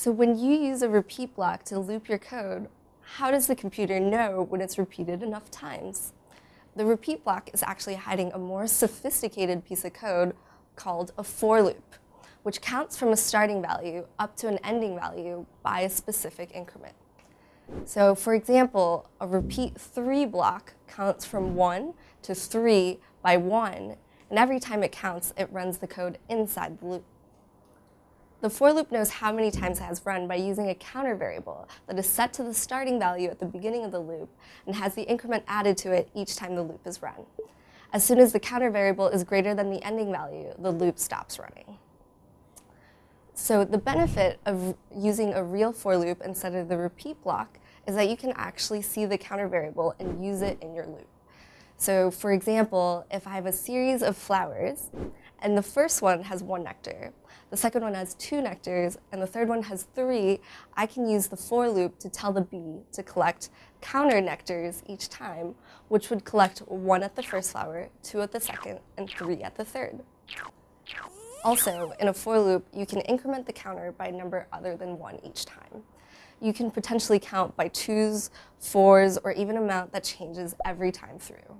So when you use a repeat block to loop your code, how does the computer know when it's repeated enough times? The repeat block is actually hiding a more sophisticated piece of code called a for loop, which counts from a starting value up to an ending value by a specific increment. So for example, a repeat 3 block counts from 1 to 3 by 1, and every time it counts, it runs the code inside the loop. The for loop knows how many times it has run by using a counter variable that is set to the starting value at the beginning of the loop and has the increment added to it each time the loop is run. As soon as the counter variable is greater than the ending value, the loop stops running. So the benefit of using a real for loop instead of the repeat block is that you can actually see the counter variable and use it in your loop. So for example, if I have a series of flowers and the first one has one nectar, the second one has two nectars, and the third one has three, I can use the for loop to tell the bee to collect counter nectars each time, which would collect one at the first flower, two at the second, and three at the third. Also, in a for loop, you can increment the counter by a number other than one each time. You can potentially count by twos, fours, or even amount that changes every time through.